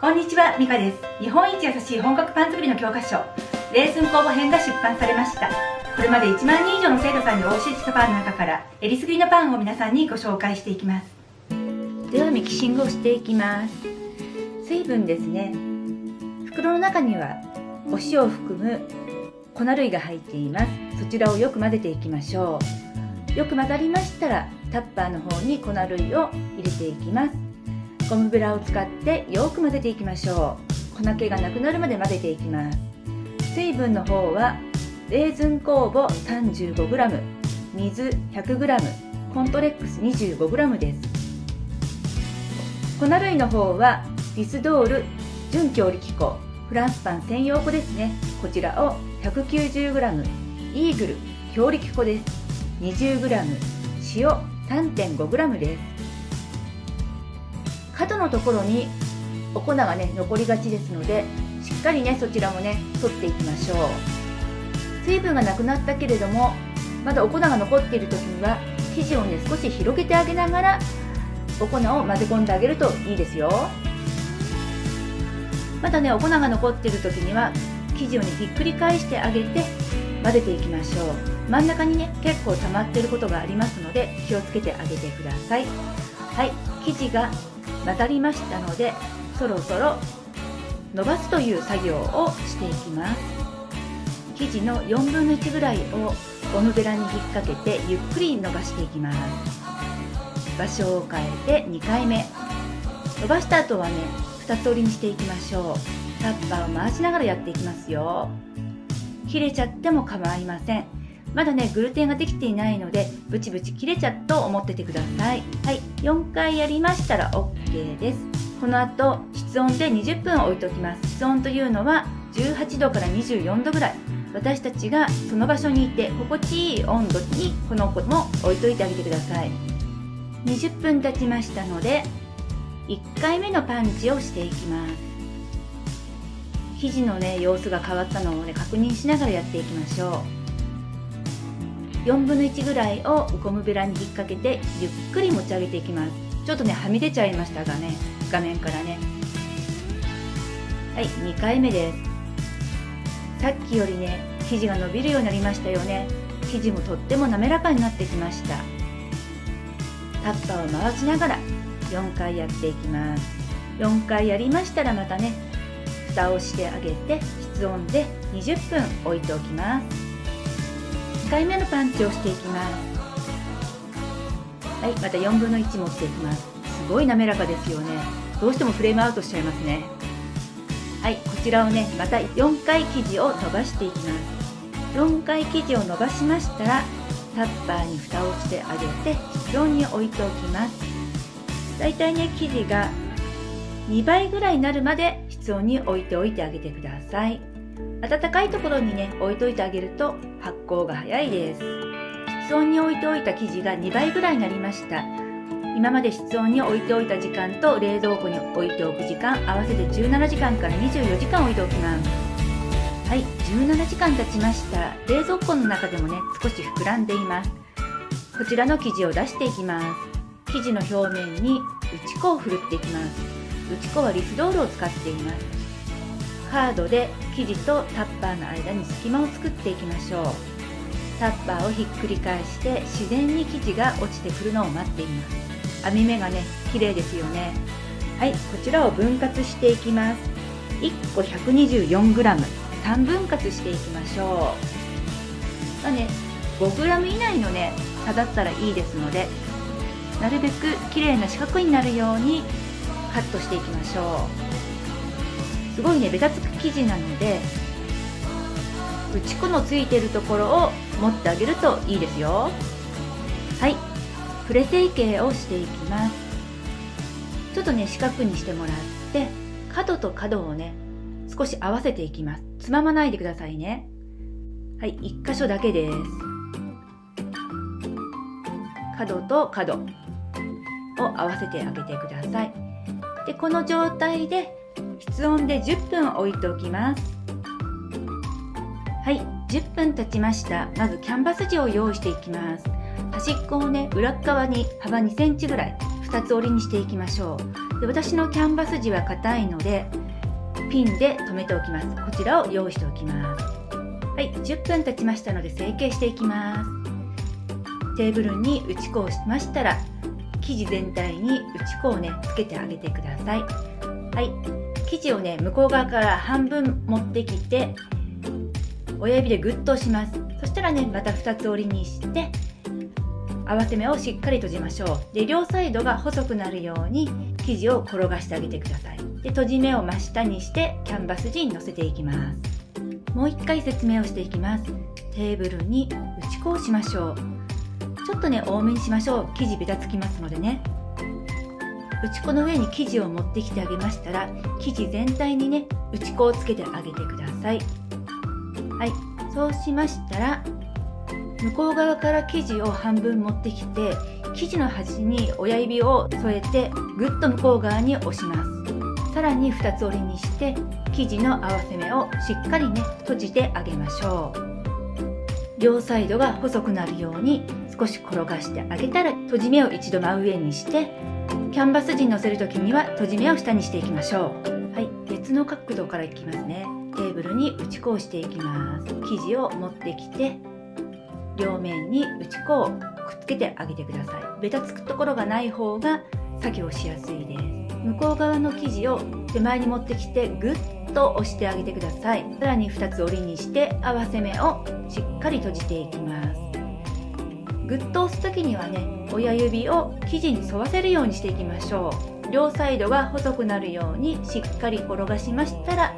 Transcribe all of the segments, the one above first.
こんにちは、ミカです。日本一優しい本格パン作りの教科書、レーズン工房編が出版されました。これまで1万人以上の生徒さんにお教えしたパンの中から、えりすぐりのパンを皆さんにご紹介していきます。ではミキシングをしていきます。水分ですね。袋の中にはお塩を含む粉類が入っています。そちらをよく混ぜていきましょう。よく混ざりましたら、タッパーの方に粉類を入れていきます。ゴムベラを使ってよく混ぜていきましょう。粉気がなくなるまで混ぜていきます。水分の方はレーズン酵母 35g 水 100g コントレックス 25g です。粉類の方はリスドール純強力粉。フランスパン専用粉ですね。こちらを 190g イーグル強力粉です。20g 塩 3.5g です。角のところにお粉がね残りがちですのでしっかりねそちらもね取っていきましょう。水分がなくなったけれどもまだお粉が残っている時には生地をね少し広げてあげながらお粉を混ぜ込んであげるといいですよ。まだねお粉が残っている時には生地をねひっくり返してあげて混ぜていきましょう。真ん中にね結構溜まっていることがありますので気をつけてあげてください。はい生地が混ざりましたのでそろそろ伸ばすという作業をしていきます。生地の4分の1ぐらいをゴムベラに引っ掛けてゆっくり伸ばしていきます。場所を変えて2回目。伸ばした後はね2つ折りにしていきましょう。タッパーを回しながらやっていきますよ。切れちゃっても構いません。まだねグルテンができていないのでブチブチ切れちゃうと思っててください。はい4回やりましたら OK です。この後室温で20分置いておきます。室温というのは18度から24度ぐらい。私たちがその場所にいて心地いい温度にこの子も置いといてあげてください。20分経ちましたので1回目のパンチをしていきます。生地のね様子が変わったのをね確認しながらやっていきましょう。4分の1ぐらいをゴムベラに引っ掛けてゆっくり持ち上げていきます。ちょっとねはみ出ちゃいましたがね画面からね。はい2回目です。さっきよりね生地が伸びるようになりましたよね。生地もとっても滑らかになってきました。タッパーを回しながら4回やっていきます。4回やりましたらまたね蓋をしてあげて室温で20分置いておきます。2回目のパンチをしていきます。はいまた4分の1持っていきます。すごい滑らかですよね。どうしてもフレームアウトしちゃいますね。はいこちらをねまた4回生地を伸ばしていきます。4回生地を伸ばしましたらタッパーに蓋をしてあげて室温に置いておきます。だいたいね生地が2倍ぐらいになるまで室温に置いておいてあげてください。暖かいところにね置いといてあげると発酵が早いです。室温に置いておいた生地が2倍ぐらいになりました。今まで室温に置いておいた時間と冷蔵庫に置いておく時間合わせて17時間から24時間置いておきます。はい17時間経ちました。冷蔵庫の中でもね少し膨らんでいます。こちらの生地を出していきます。生地の表面に打ち粉をふるっていきます。打ち粉はリスドールを使っています。カードで生地とタッパーの間に隙間を作っていきましょう。タッパーをひっくり返して自然に生地が落ちてくるのを待っています。網目がね綺麗ですよね。はいこちらを分割していきます。1個 124g3 分割していきましょう。まあね 5g 以内のね差だったらいいですのでなるべく綺麗な四角になるようにカットしていきましょう。すごいねベタつく生地なので打ち粉のついてるところを持ってあげるといいですよ。はい。プレ成形をしていきます。ちょっとね四角にしてもらって角と角をね少し合わせていきます。つままないでくださいね。はい1箇所だけです。角と角を合わせてあげてください。でこの状態で室温で10分置いておきます。はい10分経ちました。まずキャンバス地を用意していきます。端っこをね裏側に幅2センチぐらい2つ折りにしていきましょう。で私のキャンバス地は硬いのでピンで留めておきます。こちらを用意しておきます。はい10分経ちましたので成形していきます。テーブルに打ち粉をしましたら生地全体に打ち粉をねつけてあげてください。はい。生地をね向こう側から半分持ってきて親指でグッと押します。そしたらねまた2つ折りにして合わせ目をしっかり閉じましょう。で両サイドが細くなるように生地を転がしてあげてください。で閉じ目を真下にしてキャンバス地に乗せていきます。もう一回説明をしていきます。テーブルに打ち粉をしましょう。ちょっとね多めにしましょう。生地べたつきますのでね。打ち粉の上に生地を持ってきてあげましたら生地全体にね打ち粉をつけてあげてください。はい。そうしましたら向こう側から生地を半分持ってきて生地の端に親指を添えてぐっと向こう側に押します。さらに2つ折りにして生地の合わせ目をしっかりね閉じてあげましょう。両サイドが細くなるように少し転がしてあげたら閉じ目を一度真上にしてキャンバス地に乗せる時には閉じ目を下にしていきましょう。はい別の角度からいきますね。テーブルに打ち粉をしていきます。生地を持ってきて両面に打ち粉をくっつけてあげてください。ベタつくところがない方が作業しやすいです。向こう側の生地を手前に持ってきてぐっと押してあげてください。さらに2つ折りにして合わせ目をしっかり閉じていきます。ぐっと押す時にはね親指を生地に沿わせるようにしていきましょう。両サイドが細くなるようにしっかり転がしましたら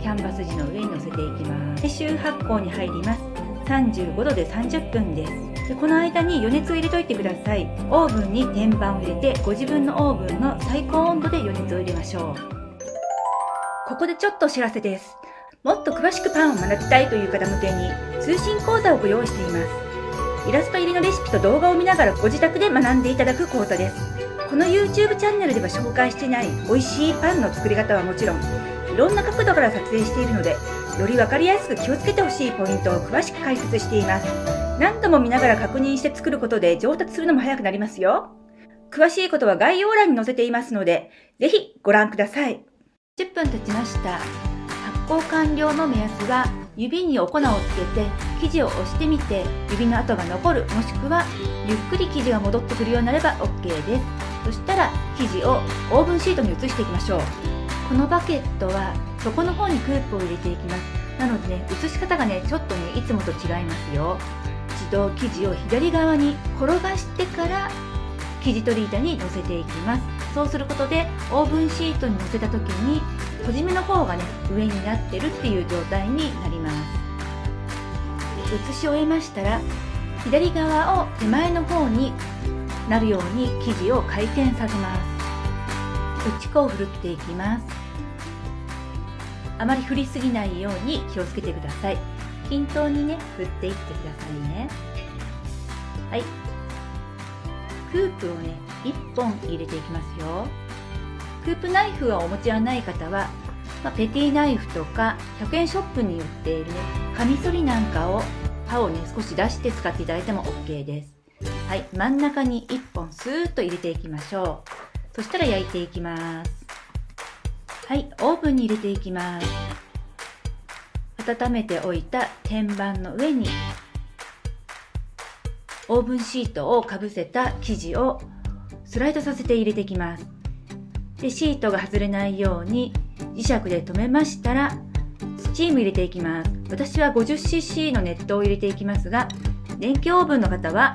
キャンバス地の上に乗せていきます。周発酵に入ります。35度で30分です。でこの間に余熱を入れといてください。オーブンに天板を入れてご自分のオーブンの最高温度で余熱を入れましょう。ここでちょっとお知らせです。もっと詳しくパンを学びたいという方向けに通信講座をご用意しています。イラスト入りのレシピと動画を見ながらご自宅で学んでいただく講座ですこの YouTube チャンネルでは紹介していない美味しいパンの作り方はもちろんいろんな角度から撮影しているのでより分かりやすく気をつけてほしいポイントを詳しく解説しています。何度も見ながら確認して作ることで上達するのも早くなりますよ。詳しいことは概要欄に載せていますので、ぜひご覧ください。10分経ちました。発酵完了の目安は、指にお粉をつけて生地を押してみて指の跡が残るもしくはゆっくり生地が戻ってくるようになれば OK です。そしたら生地をオーブンシートに移していきましょう。このバケットは底の方にクープを入れていきます。なのでね写し方がねちょっとねいつもと違いますよ。一度生地を左側に転がしてから生地取り板に乗せていきます。そうすることでオーブンシートに乗せた時に閉じ目の方がね上になってるっていう状態になります。写し終えましたら左側を手前の方になるように生地を回転させます。打ち粉をふるっていきます。あまり振りすぎないように気をつけてください。均等にね振っていってくださいね。はい。クープをね1本入れていきますよ。クープナイフがお持ちはない方は、まあ、ペティナイフとか100円ショップに売っているねカミソリなんかを刃をね少し出して使っていただいても OK です。はい真ん中に1本スーッと入れていきましょう。そしたら焼いていきます。はいオーブンに入れていきます。温めておいた天板の上にオーブンシートをかぶせた生地をスライドさせて入れていきます。でシートが外れないように磁石で留めましたらチーム入れていきます。私は 50cc の熱湯を入れていきますが電気オーブンの方は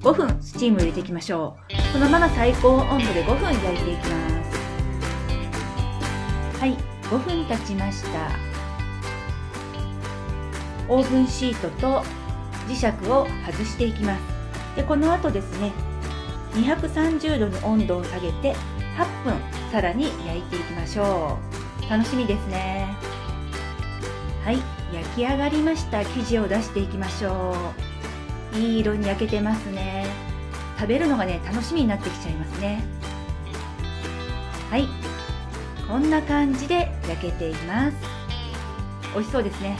5分スチーム入れていきましょう。このまま最高温度で5分焼いていきます。はい5分経ちました。オーブンシートと磁石を外していきます。でこの後ですね230度に温度を下げて8分さらに焼いていきましょう。楽しみですね。はい焼き上がりました。生地を出していきましょう。いい色に焼けてますね。食べるのがね楽しみになってきちゃいますね。はいこんな感じで焼けています。美味しそうですね。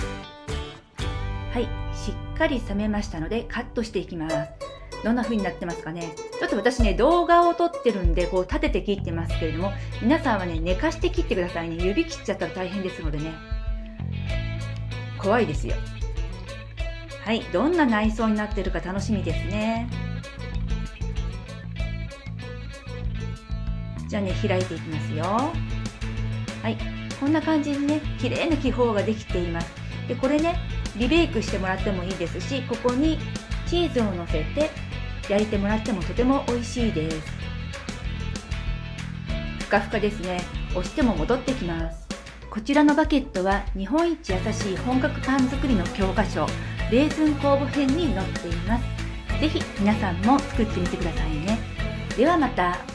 はいしっかり冷めましたのでカットしていきます。どんな風になってますかね。ちょっと私ね、動画を撮ってるんで、こう立てて切ってますけれども、皆さんはね、寝かして切ってくださいね。指切っちゃったら大変ですのでね。怖いですよ。はい、どんな内装になってるか楽しみですね。じゃあね、開いていきますよ。はい、こんな感じにね、綺麗な気泡ができています。で、これね、リベイクしてもらってもいいですし、ここにチーズをのせて焼いてもらってもとても美味しいですふかふかですね押しても戻ってきますこちらのバケットは日本一優しい本格パン作りの教科書レーズン酵母編に載っています。是非皆さんも作ってみてくださいね。ではまた。